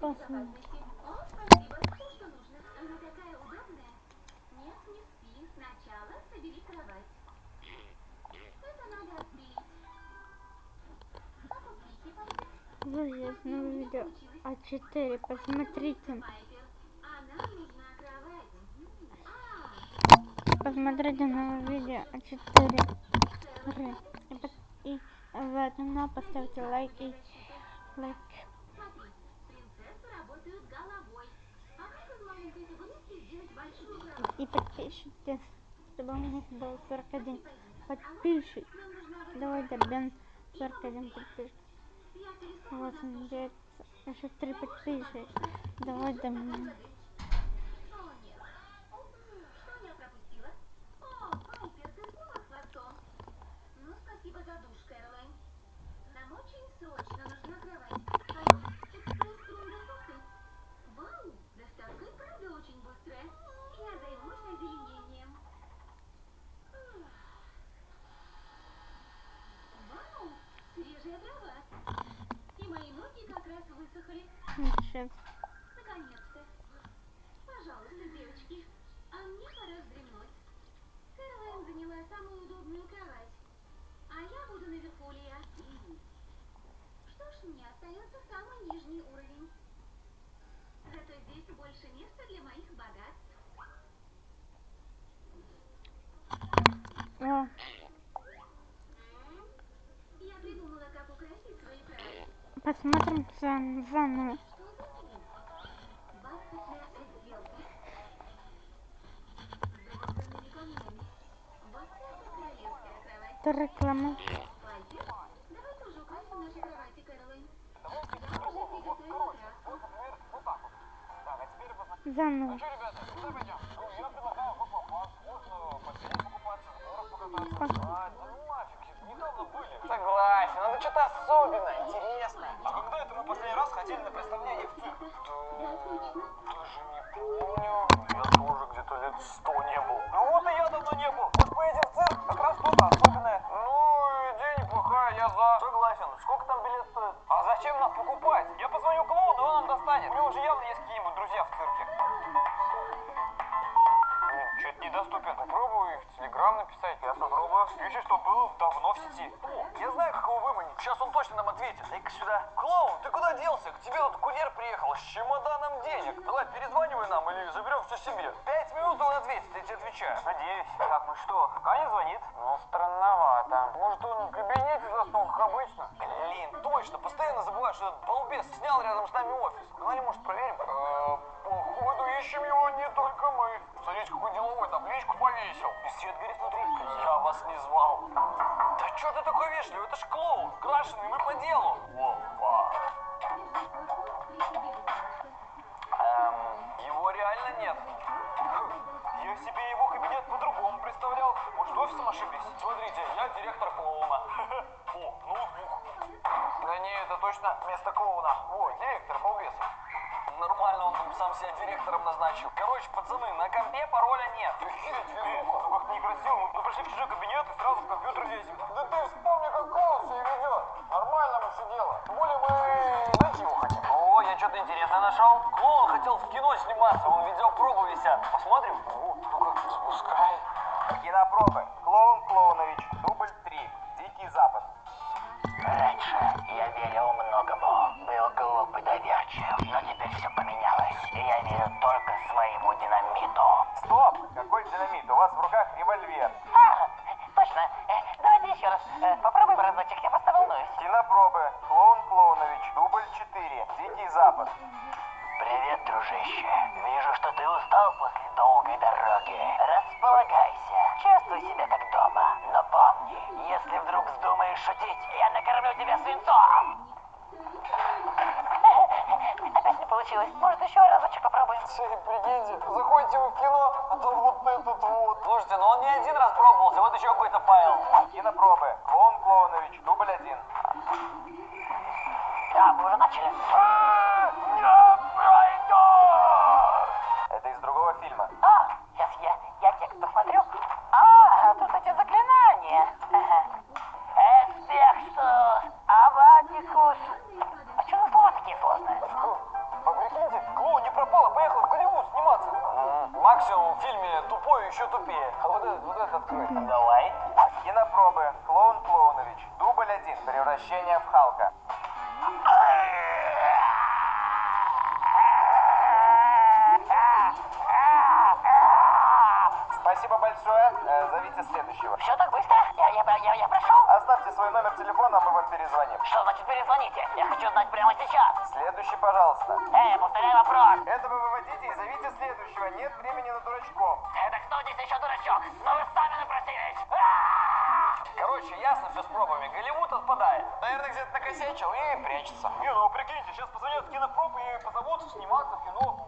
Пайпер? Друзья, снова видео А4. Посмотрите. Посмотрите новое видео А4. Кэролайн, И, и заодно поставьте лайк и лайк. Смотри, принцессы работают головой. А как из маленькой фигурки сделать большую кровать? И подпишитесь, чтобы у меня было 41 подписчик. Нам нужна вот Давай такая добьем 41 подписчик. Вот он идет. Еще три подписчика. Давай добьем. Сейчас. Наконец-то. Пожалуйста, девочки, а мне пора вздремнуть. Кэролайн заняла самую удобную кровать. А я буду наверху, Лия. Что ж, мне остается самый нижний уровень. Зато здесь больше места для моих богатств. О, Я придумала, как украсить свою кровать. Посмотрим зан- заново. Это реклама. Пайпер, давай тоже украсим наши кровати, Кэролайн. Я уже приготовила краску. Заново. Согласен, надо что-то особенное, интересное. А когда это мы последний раз ходили на представление в цирк? Да. Даже не помню. Я тоже где-то лет сто не был. Ну вот и я давно не был. Вот поедем в цирк, как раз что-то особенное. Ну, идея неплохая, я за. Согласен. Сколько там билет стоит? А зачем нас покупать? Я позвоню клоуну, он нам достанет. У него уже явно есть какие-нибудь друзья в цирке. Что-то недоступен. Попробую в Телеграм написать. Я попробую. Видишь, что был давно в сети. О, я знаю, как его выманить. Сейчас он точно нам ответит. Дай-ка сюда. Клоун, ты куда делся? К тебе тут курьер приехал с чемоданом денег. Давай, перезванивай нам или заберем все себе. Пять минут он ответит, я тебе отвечаю. Надеюсь. Так, ну что, Аня звонит? Ну, странновато. Может, он в кабинете заснул, как обычно? Блин, точно. Постоянно забываю, что этот балбес снял рядом с нами офис. Погнали, может, проверим? Э, Походу, ищем его не только мы. Смотрите, какой деловой табличку повесил. И свет горит внутри. Я вас не звал. Да что ты такой вежливый? Это ж клоун. Крашеный, мы по делу. Опа. Эм, его реально нет. Я себе его кабинет по-другому представлял. Может, офисом ошиблись? Смотрите, я директор клоуна. О, ноутбук. Да не, это точно место клоуна. О, директор, балбес. Нормально, он там сам себя директором назначил. Короче, пацаны, на компе пароля нет. Охереть, везуха. Ну как некрасиво. Мы пришли в чужой кабинет и сразу в компьютер лезем. Да ты вспомни, как клоун себя ведет. Нормально мы все дело. Тем более мы найти его хотим. О, я что-то интересное нашел. Клоун хотел в кино сниматься, он видеопробы висят. Посмотрим? О, ну-ка, спускай. Кинопробы. Свинцом. Опять не получилось. Может, еще разочек попробуем? Прикиньте, заходите вы в кино, а там вот этот вот. Слушайте, ну он не один раз пробовался, вот еще какой-то Павел. Кинопробы. Клоун Клоунович. Дубль 1. Да, мы уже начали. Это из другого фильма. смеется. Максимум в фильме тупой еще тупее. А вот этот, вот этот открой. Давай. Кинопробы. Клоун Клоунович. Дубль один. Превращение в Халк. Спасибо большое. Э, зовите следующего. Все так быстро? Я, я, я, я прошел? Оставьте свой номер телефона, мы вам перезвоним. Что значит перезвоните? Я хочу знать прямо сейчас. Следующий, пожалуйста. Эй, повторяй вопрос. Этого выводите и зовите следующего. Нет времени на дурачков. Это кто здесь еще дурачок? Но вы сами напросились. А! Короче, ясно все с пробами. Голливуд отпадает. Наверное, где-то накосячил и прячется. Не, ну прикиньте, сейчас позвонят в кинопроп и позовут сниматься в кино.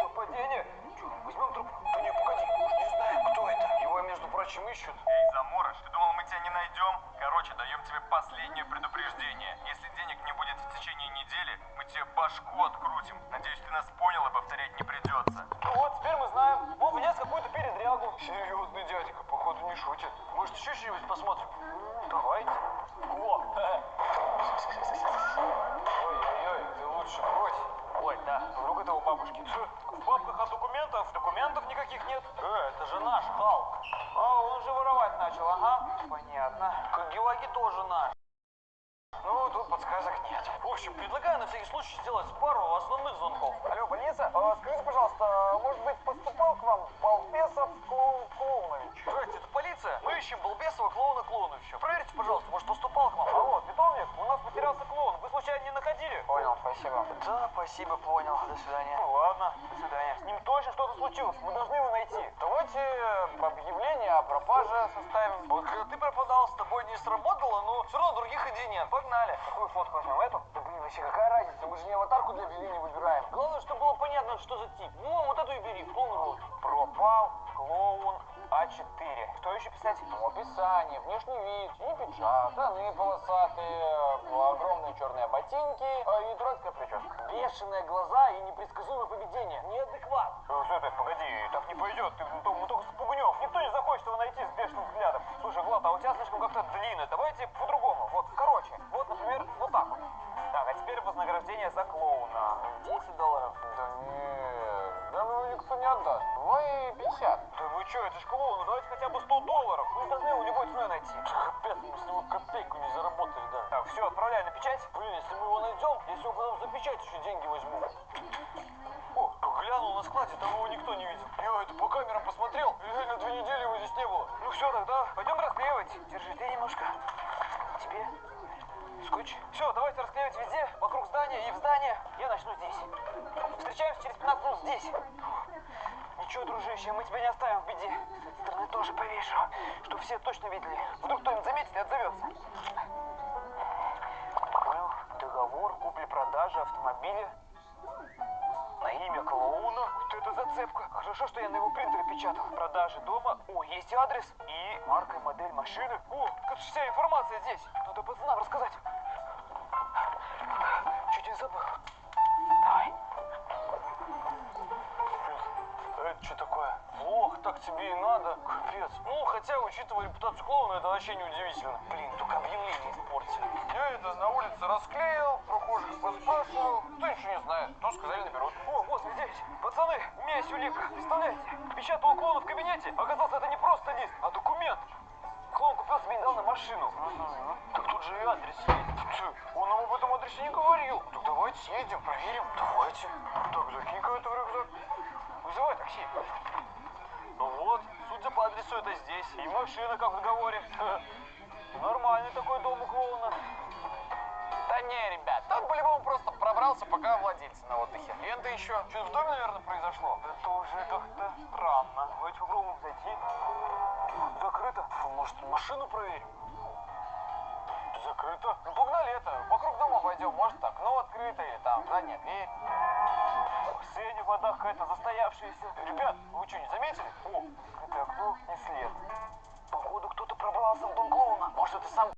Совпадение. Чё, возьмем трубку? Да не, погоди, уж не знаем, кто это. Его, прочим, ищут. Эй, заморож, ты думал, мы тебя не найдем? Короче, даем тебе последнее предупреждение. Если денег не будет в течение недели, мы тебе башку открутим. Надеюсь, ты нас понял и повторять не придется. Ну вот, теперь мы знаем. Вов внес какую-то передрягу. Серьезный дядька, походу, не шутит. Может, еще что-нибудь посмотрим? Давайте. Да, вдруг это у бабушки. В папках от документов документов никаких нет. Э, это же наш Халк. А, он уже воровать начал, ага. Понятно. Кагелаги тоже наш. Ну, тут подсказок нет. В общем, предлагаю на всякий случай сделать пару основных звонков. Алло, больница? А, скажите, пожалуйста, а, может быть, поступал к вам Балбесов Клоун Клоунович? Здравствуйте, это полиция. Мы ищем Балбесова клоуна Клоуновича. Проверьте, пожалуйста, может, поступал к вам. Алло, питомник? У нас потерялся клоун. Вы случайно не находили? Понял, спасибо. Да, спасибо, понял. До свидания. Ну ладно, до свидания. С ним точно что-то случилось. Мы должны его найти. Давайте э, объявление о пропаже составим. Вот когда ты пропадал, с тобой не сработало, но все равно других идей нет. Погнали. Какую фотку возьмем? Эту? Да блин, вообще какая разница? Мы же не аватарку для объявления выбираем. Главное, чтобы было понятно, что за тип. Ну, вот эту и бери, клоун рот. Пропал клоун А4. Что еще писать? Ну, описание, внешний вид, и пиджак, штаны полосатые, черные ботинки э, и дурацкая прическа. Бешеные глаза и непредсказуемое поведение. Неадекват. Э, Стой, стой, погоди, так не пойдет, ты, мы, мы только спугнем. Никто не захочет его найти с бешеным взглядом. Слушай, Влад, а у тебя слишком как-то длинно. Давайте по-другому. Вознаграждение за клоуна. 10 долларов. Да нет, да ну никто не отдаст. Давай 50. Да вы что, это ж клоун, ну давайте хотя бы 100 долларов. Мы должны его любой ценой найти. Капец, мы с него копейку не заработали, да. Так, все, отправляй на печать. Блин, если мы его найдем, если его потом за печать еще деньги возьму. О, глянул на складе, там его никто не видел. Я это по камерам посмотрел, реально две недели его здесь не было. Ну все, тогда пойдем расклеивать. Держи ты немножко. Тебе скотч. Все, давайте расклеивать везде, вокруг здания и в здание. Я начну здесь. Встречаемся через 15 минут здесь. Ничего, дружище, мы тебя не оставим в беде. С стороны тоже повешу, чтобы все точно видели. Вдруг кто-нибудь заметит и отзовется. Был договор купли-продажи автомобиля на имя клоуна. Вот это зацепка. Хорошо, что я на его принтере печатал. Продажи дома. О, есть адрес и марка и модель машины. О, как вся информация здесь. Надо хотя, учитывая репутацию клоуна, это вообще не удивительно. Блин, только объявление испортили. Я это на улице расклеил, прохожих поспрашивал. Кто еще не знает, то сказали наберут. О, вот здесь. Пацаны, у меня есть улика. Представляете? Печатал клоуна в кабинете. Оказалось, это не просто лист, а документ. Клоун купил себе недавно машину. Так тут же и адрес есть. Он нам об этом адресе не говорил. Так давайте съездим, проверим. Давайте. Так, закинь-ка это в рюкзак. Вызывай такси. Ну вот, судя по адресу, это здесь. И машина, как в договоре. Нормальный такой дом у клоуна. Да не, ребят, он по-любому просто пробрался, пока владельцы на отдыхе. Лента еще. Что-то в доме, наверное, произошло. Это уже как-то странно. Давайте попробуем зайти. Закрыто. Может, машину проверим? Закрыто. Ну погнали это, вокруг дома пойдем, может окно открыто или там задняя дверь. Сеня, вода какая-то застоявшаяся. Ребят, вы что, не заметили? О, открытое окно и след. Походу, кто-то пробрался в дом клоуна. Может это сам